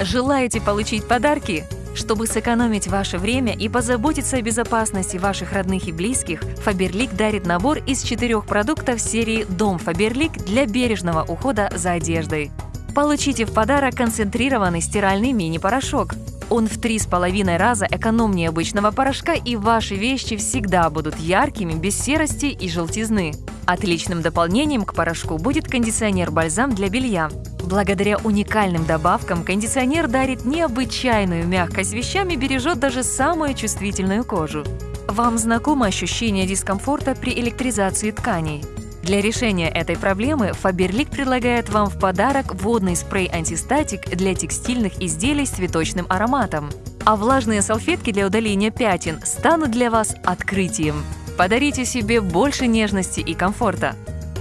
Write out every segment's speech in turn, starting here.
Желаете получить подарки? Чтобы сэкономить ваше время и позаботиться о безопасности ваших родных и близких, Faberlic дарит набор из четырех продуктов серии «Дом Faberlic» для бережного ухода за одеждой. Получите в подарок концентрированный стиральный мини-порошок. Он в три с половиной раза экономнее обычного порошка, и ваши вещи всегда будут яркими, без серости и желтизны. Отличным дополнением к порошку будет кондиционер-бальзам для белья. Благодаря уникальным добавкам кондиционер дарит необычайную мягкость вещам и бережет даже самую чувствительную кожу. Вам знакомо ощущение дискомфорта при электризации тканей? Для решения этой проблемы Faberlic предлагает вам в подарок водный спрей-антистатик для текстильных изделий с цветочным ароматом. А влажные салфетки для удаления пятен станут для вас открытием. Подарите себе больше нежности и комфорта.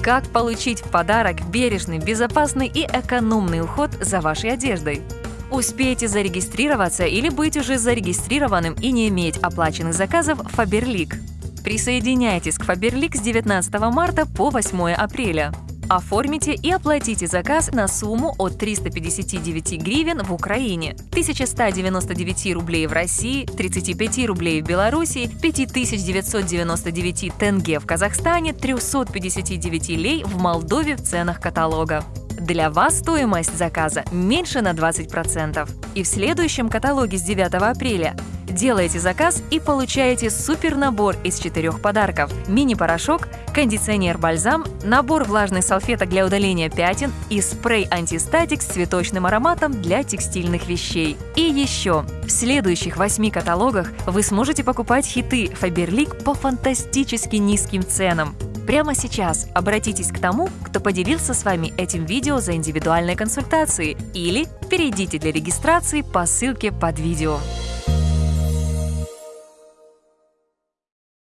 Как получить в подарок бережный, безопасный и экономный уход за вашей одеждой? Успейте зарегистрироваться или быть уже зарегистрированным и не иметь оплаченных заказов Faberlic. Присоединяйтесь к Faberlic с 19 марта по 8 апреля. Оформите и оплатите заказ на сумму от 359 гривен в Украине, 1199 рублей в России, 35 рублей в Беларуси, 5999 тенге в Казахстане, 359 лей в Молдове в ценах каталога. Для вас стоимость заказа меньше на 20%. И в следующем каталоге с 9 апреля делаете заказ и получаете супер набор из четырех подарков. Мини-порошок, кондиционер-бальзам, набор влажных салфеток для удаления пятен и спрей-антистатик с цветочным ароматом для текстильных вещей. И еще, в следующих восьми каталогах вы сможете покупать хиты Faberlic по фантастически низким ценам. Прямо сейчас обратитесь к тому, кто поделился с вами этим видео за индивидуальной консультацией или перейдите для регистрации по ссылке под видео.